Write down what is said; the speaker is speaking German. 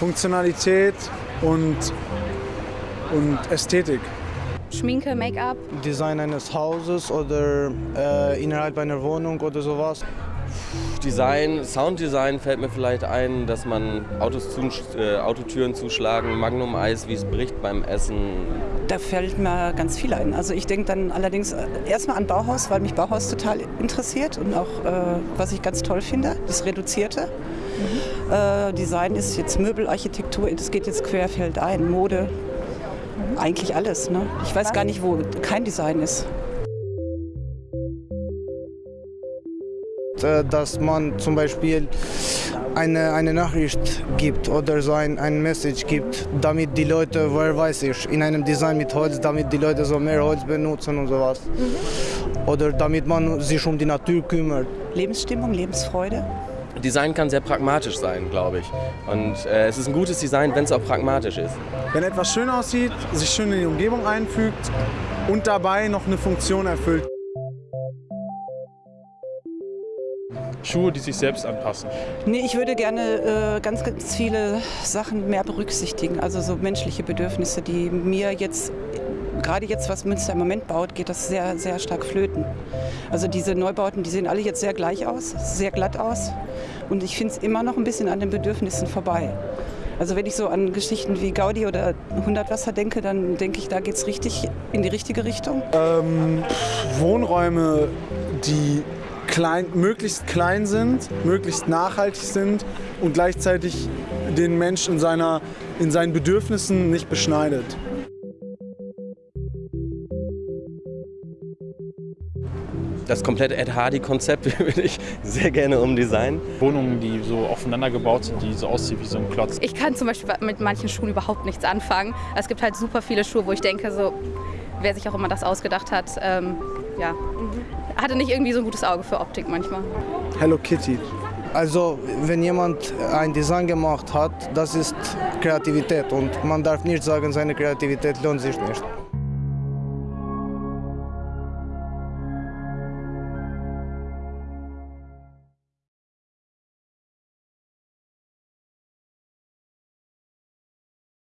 Funktionalität und, und Ästhetik. Schminke, Make-up. Design eines Hauses oder äh, innerhalb einer Wohnung oder sowas. Design, Sounddesign fällt mir vielleicht ein, dass man Autos zu, äh, Autotüren zuschlagen, Magnum-Eis, wie es bricht beim Essen. Da fällt mir ganz viel ein. Also ich denke dann allerdings äh, erstmal an Bauhaus, weil mich Bauhaus total interessiert und auch, äh, was ich ganz toll finde, das Reduzierte. Äh, Design ist jetzt Möbelarchitektur, das geht jetzt querfeldein, Mode, eigentlich alles. Ne? Ich weiß gar nicht, wo kein Design ist. Äh, dass man zum Beispiel eine, eine Nachricht gibt oder so ein, ein Message gibt, damit die Leute, wer weiß ich, in einem Design mit Holz, damit die Leute so mehr Holz benutzen und sowas. Mhm. Oder damit man sich um die Natur kümmert. Lebensstimmung, Lebensfreude. Design kann sehr pragmatisch sein, glaube ich. Und äh, es ist ein gutes Design, wenn es auch pragmatisch ist. Wenn etwas schön aussieht, sich schön in die Umgebung einfügt und dabei noch eine Funktion erfüllt. Schuhe, die sich selbst anpassen? Nee, ich würde gerne äh, ganz, ganz viele Sachen mehr berücksichtigen. Also so menschliche Bedürfnisse, die mir jetzt, gerade jetzt, was Münster im Moment baut, geht das sehr, sehr stark flöten. Also diese Neubauten, die sehen alle jetzt sehr gleich aus, sehr glatt aus. Und ich finde es immer noch ein bisschen an den Bedürfnissen vorbei. Also wenn ich so an Geschichten wie Gaudi oder 100 Wasser denke, dann denke ich, da geht es richtig in die richtige Richtung. Ähm, Wohnräume, die klein, möglichst klein sind, möglichst nachhaltig sind und gleichzeitig den Menschen in, in seinen Bedürfnissen nicht beschneidet. Das komplette Ed Hardy-Konzept würde ich sehr gerne umdesignen. Wohnungen, die so aufeinander gebaut sind, die so aussehen wie so ein Klotz. Ich kann zum Beispiel mit manchen Schuhen überhaupt nichts anfangen. Es gibt halt super viele Schuhe, wo ich denke, so, wer sich auch immer das ausgedacht hat, ähm, ja, hatte nicht irgendwie so ein gutes Auge für Optik manchmal. Hello Kitty. Also wenn jemand ein Design gemacht hat, das ist Kreativität und man darf nicht sagen, seine Kreativität lohnt sich nicht.